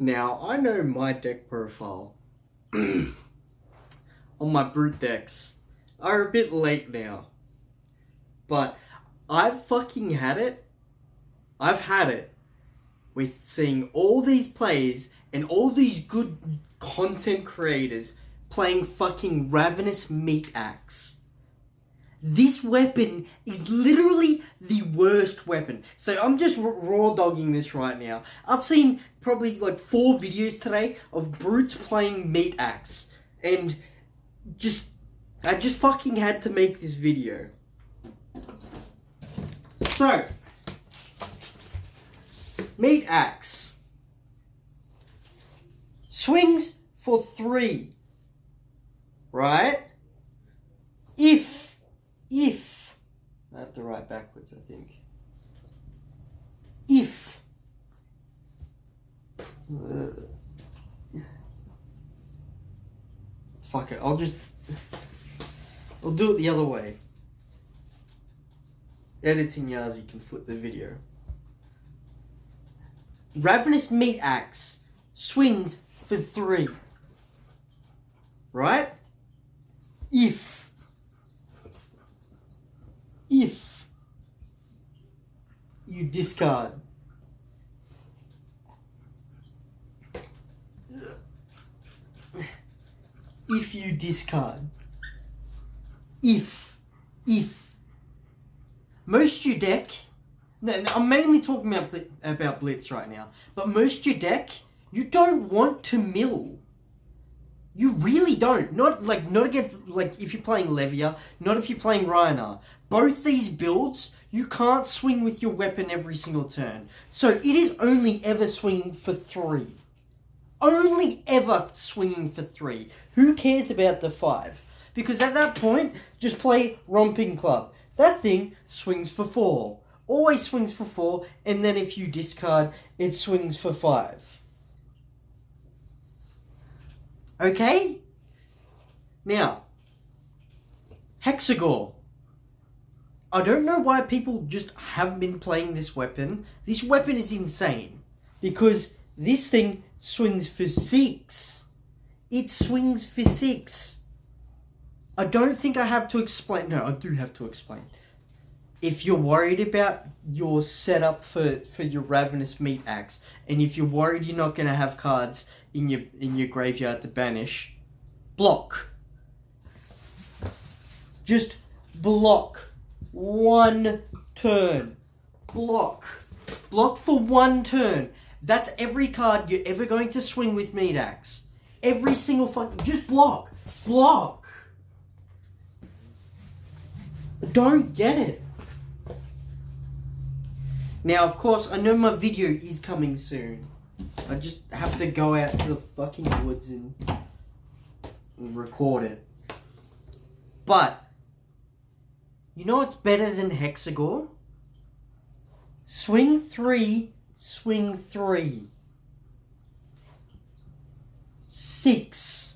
Now, I know my deck profile on my brute decks are a bit late now. But I've fucking had it. I've had it with seeing all these players and all these good content creators playing fucking Ravenous Meat Axe. This weapon is literally the worst weapon. So I'm just raw dogging this right now. I've seen probably like four videos today of brutes playing Meat Axe. And just, I just fucking had to make this video. So, Meat Axe. Swings for three. Right? If, if, I have to write backwards, I think. If, uh, fuck it, I'll just, I'll do it the other way. Editing Yazi can flip the video. Ravenous Meat Axe swings for three. Right? If. If. You discard. If you discard. If. If. Most your deck I'm mainly talking about about Blitz right now. But most your deck, you don't want to mill. You really don't. Not like not against like if you're playing Levia, not if you're playing Rhinar. Both these builds, you can't swing with your weapon every single turn. So it is only ever swinging for three. Only ever swinging for three. Who cares about the five? Because at that point, just play Romping Club. That thing swings for four always swings for four, and then if you discard, it swings for five. Okay? Now, Hexagore. I don't know why people just haven't been playing this weapon. This weapon is insane. Because this thing swings for six. It swings for six. I don't think I have to explain. No, I do have to explain if you're worried about your setup for, for your ravenous meat axe, and if you're worried you're not going to have cards in your in your graveyard to banish, block. Just block one turn. Block. Block for one turn. That's every card you're ever going to swing with meat axe. Every single fucking just block. Block. Don't get it. Now, of course, I know my video is coming soon. I just have to go out to the fucking woods and, record it. But, you know what's better than Hexagore? Swing 3, swing 3. 6.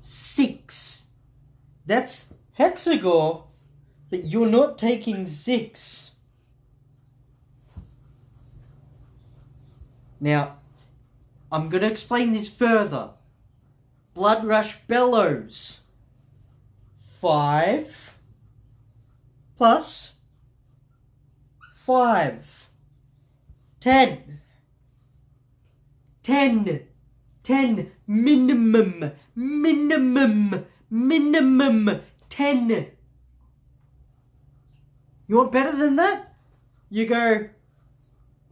6. That's Hexagore but you're not taking six. Now, I'm going to explain this further. Blood Rush Bellows. Five plus five. Ten. Ten. Ten. Minimum. Minimum. Minimum. Ten. You want better than that? You go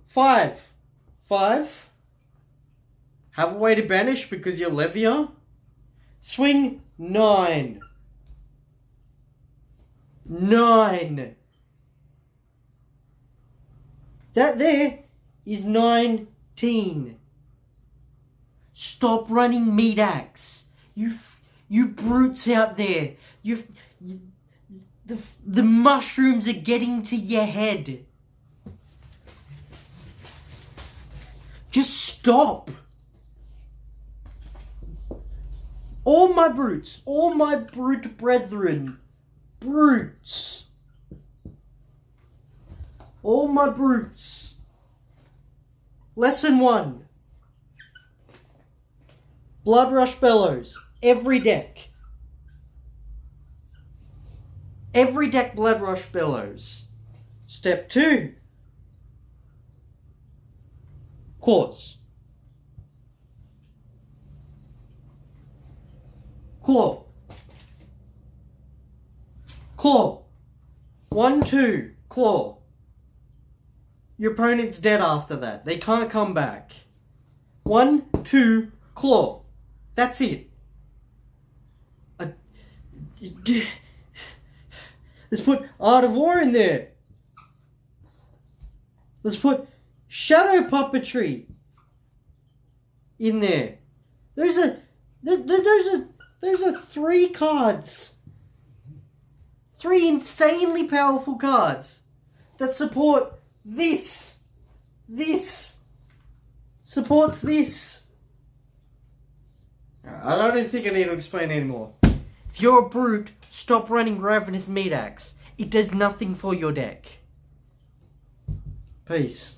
five. Five. Have a way to banish because you're Levia. Swing nine. Nine. That there is 19. Stop running meat axe. You, you brutes out there. You, you the, the mushrooms are getting to your head. Just stop. All my brutes, all my brute brethren, brutes. All my brutes. Lesson one. Blood Rush Bellows. Every deck. Every deck Blood Rush Bellows. Step two. Claws. Claw. Claw. One, two. Claw. Your opponent's dead after that. They can't come back. One, two, claw. That's it. Uh, let's put Art of War in there. Let's put Shadow Puppetry in there. Those are th- th- those are those are three cards. Three insanely powerful cards that support this. This supports this. I don't think I need to explain anymore. If you're a brute, stop running Ravenous Meat Axe. It does nothing for your deck. Peace.